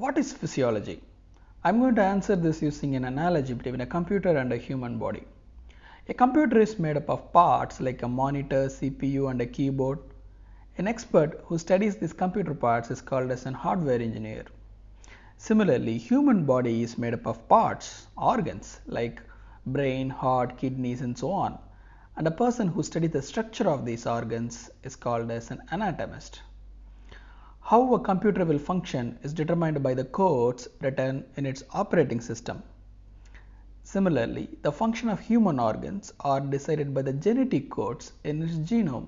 What is physiology? I'm going to answer this using an analogy between a computer and a human body. A computer is made up of parts like a monitor, CPU and a keyboard. An expert who studies these computer parts is called as an hardware engineer. Similarly, human body is made up of parts, organs like brain, heart, kidneys and so on. And a person who studies the structure of these organs is called as an anatomist. How a computer will function is determined by the codes written in its operating system. Similarly, the function of human organs are decided by the genetic codes in its genome.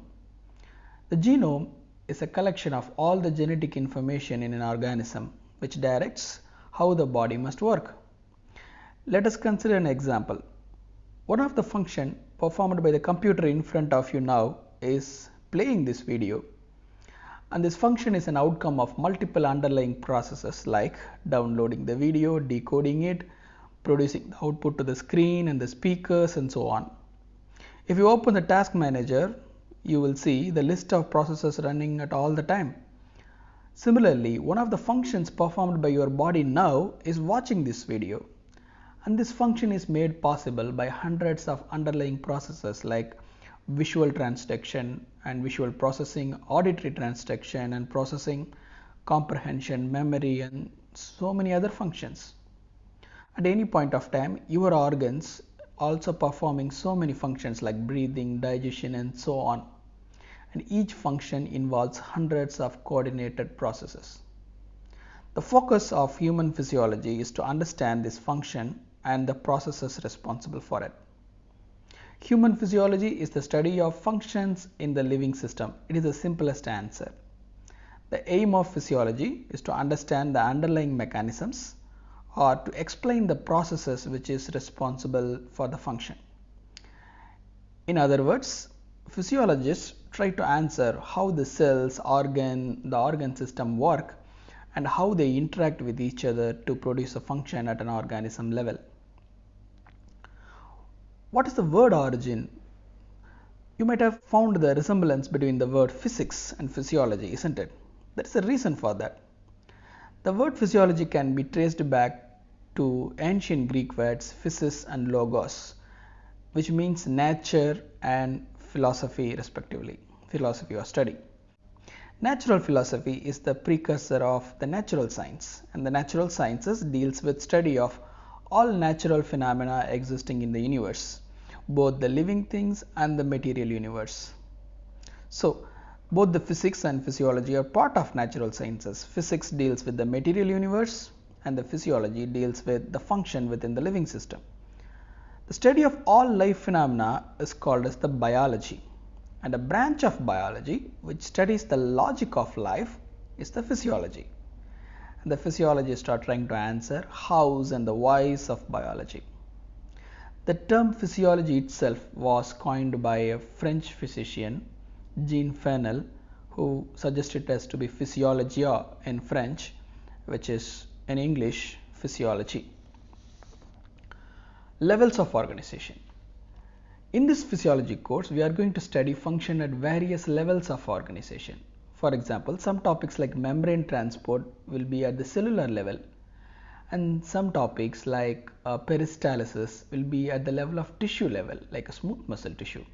The genome is a collection of all the genetic information in an organism which directs how the body must work. Let us consider an example. One of the function performed by the computer in front of you now is playing this video and this function is an outcome of multiple underlying processes like downloading the video, decoding it, producing the output to the screen and the speakers and so on. If you open the task manager, you will see the list of processes running at all the time. Similarly, one of the functions performed by your body now is watching this video. And this function is made possible by hundreds of underlying processes like visual transduction and visual processing, auditory transduction and processing, comprehension, memory and so many other functions. At any point of time, your organs also performing so many functions like breathing, digestion and so on. And each function involves hundreds of coordinated processes. The focus of human physiology is to understand this function and the processes responsible for it. Human physiology is the study of functions in the living system. It is the simplest answer. The aim of physiology is to understand the underlying mechanisms or to explain the processes which is responsible for the function. In other words, physiologists try to answer how the cells, organ, the organ system work and how they interact with each other to produce a function at an organism level. What is the word origin? You might have found the resemblance between the word physics and physiology, isn't it? There is a reason for that. The word physiology can be traced back to ancient Greek words physis and logos, which means nature and philosophy respectively, philosophy or study. Natural philosophy is the precursor of the natural science and the natural sciences deals with study of all natural phenomena existing in the universe both the living things and the material universe. So, both the physics and physiology are part of natural sciences. Physics deals with the material universe and the physiology deals with the function within the living system. The study of all life phenomena is called as the biology and a branch of biology which studies the logic of life is the physiology. And the physiologists are trying to answer hows and the whys of biology. The term physiology itself was coined by a French physician, Jean Fernel, who suggested it as to be physiologia in French, which is in English physiology. Levels of organization. In this physiology course, we are going to study function at various levels of organization. For example, some topics like membrane transport will be at the cellular level and some topics like uh, peristalsis will be at the level of tissue level like a smooth muscle tissue.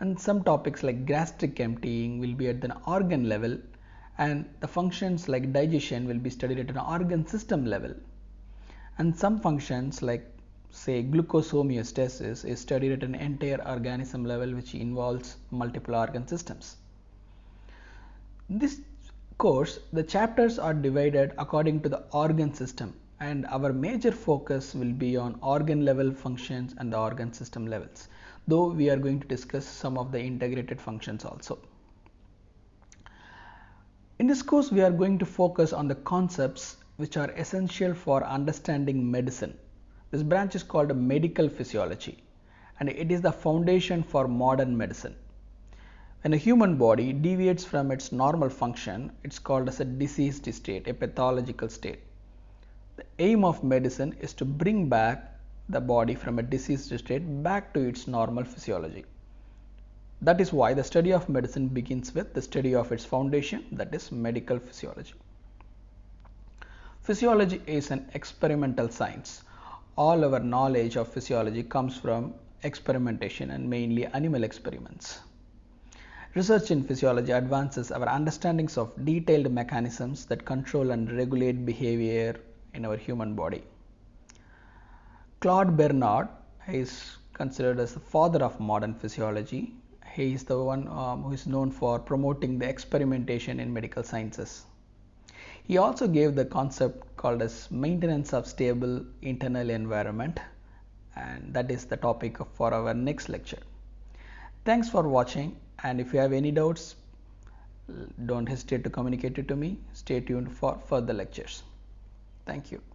And some topics like gastric emptying will be at the organ level. And the functions like digestion will be studied at an organ system level. And some functions like say glucose homeostasis is studied at an entire organism level which involves multiple organ systems. In this course the chapters are divided according to the organ system and our major focus will be on organ level functions and the organ system levels though we are going to discuss some of the integrated functions also. In this course we are going to focus on the concepts which are essential for understanding medicine. This branch is called medical physiology and it is the foundation for modern medicine. When a human body deviates from its normal function, it's called as a diseased state, a pathological state. The aim of medicine is to bring back the body from a diseased state back to its normal physiology. That is why the study of medicine begins with the study of its foundation that is medical physiology. Physiology is an experimental science. All our knowledge of physiology comes from experimentation and mainly animal experiments. Research in physiology advances our understandings of detailed mechanisms that control and regulate behavior in our human body. Claude Bernard is considered as the father of modern physiology. He is the one um, who is known for promoting the experimentation in medical sciences. He also gave the concept called as maintenance of stable internal environment and that is the topic for our next lecture. Thanks for watching and if you have any doubts don't hesitate to communicate it to me. Stay tuned for further lectures. Thank you.